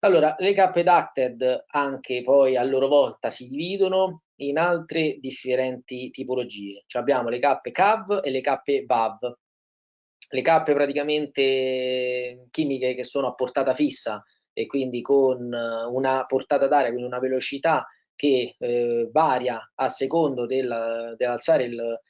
Allora, le cappe ducted anche poi a loro volta si dividono in altre differenti tipologie. Cioè abbiamo le cappe CAV e le cappe VAV. Le cappe praticamente chimiche che sono a portata fissa e quindi con una portata d'aria, quindi una velocità che eh, varia a secondo del, dell'alzare il,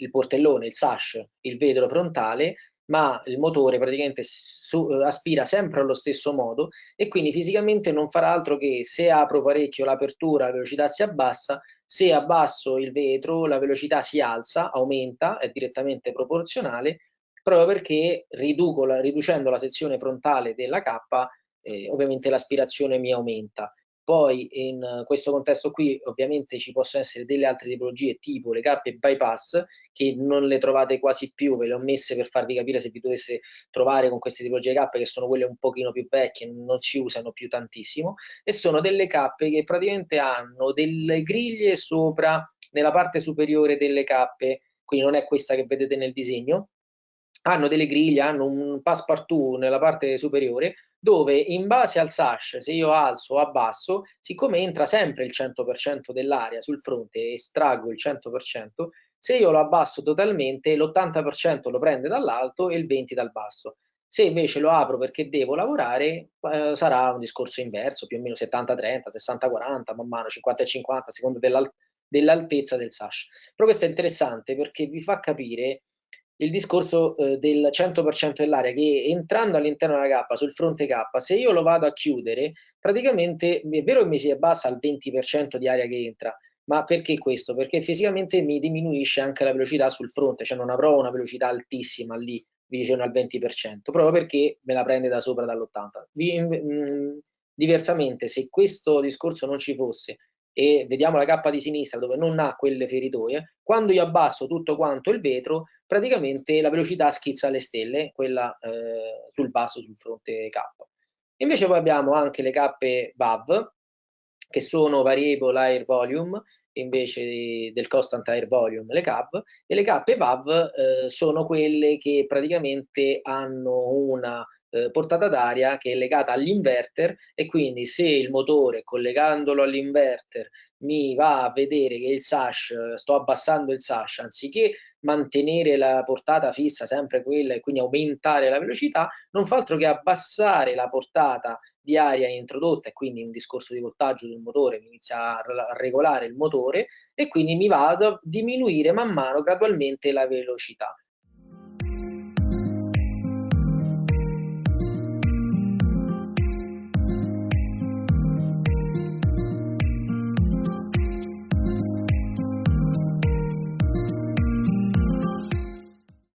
il portellone, il sash, il vetro frontale, ma il motore praticamente su, eh, aspira sempre allo stesso modo e quindi fisicamente non farà altro che se apro parecchio l'apertura la velocità si abbassa, se abbasso il vetro la velocità si alza, aumenta, è direttamente proporzionale, proprio perché riduco la, riducendo la sezione frontale della cappa eh, ovviamente l'aspirazione mi aumenta. Poi in questo contesto qui ovviamente ci possono essere delle altre tipologie tipo le cappe bypass che non le trovate quasi più, ve le ho messe per farvi capire se vi dovesse trovare con queste tipologie di cappe che sono quelle un pochino più vecchie, non si usano più tantissimo e sono delle cappe che praticamente hanno delle griglie sopra nella parte superiore delle cappe, quindi non è questa che vedete nel disegno, hanno delle griglie, hanno un passepartout nella parte superiore dove in base al sash, se io alzo o abbasso, siccome entra sempre il 100% dell'aria sul fronte e estraggo il 100%, se io lo abbasso totalmente, l'80% lo prende dall'alto e il 20% dal basso. Se invece lo apro perché devo lavorare, eh, sarà un discorso inverso, più o meno 70-30, 60-40, man mano 50-50, a seconda dell'altezza del sash. Però questo è interessante perché vi fa capire il discorso eh, del 100% dell'area che entrando all'interno della cappa sul fronte K, se io lo vado a chiudere, praticamente è vero che mi si abbassa al 20% di aria che entra, ma perché questo? Perché fisicamente mi diminuisce anche la velocità sul fronte, cioè non avrò una velocità altissima lì vicino al 20%, proprio perché me la prende da sopra dall'80. Mm, diversamente, se questo discorso non ci fosse e vediamo la cappa di sinistra dove non ha quelle feritoie, quando io abbasso tutto quanto il vetro, praticamente la velocità schizza alle stelle, quella eh, sul basso, sul fronte K. Invece poi abbiamo anche le cappe VAV, che sono Variable Air Volume, invece del Constant Air Volume, le CAV, e le cappe VAV eh, sono quelle che praticamente hanno una eh, portata d'aria che è legata all'inverter e quindi se il motore collegandolo all'inverter mi va a vedere che il sash, sto abbassando il sash anziché mantenere la portata fissa sempre quella e quindi aumentare la velocità, non fa altro che abbassare la portata di aria introdotta e quindi un discorso di voltaggio del motore mi inizia a regolare il motore e quindi mi va a diminuire man mano gradualmente la velocità.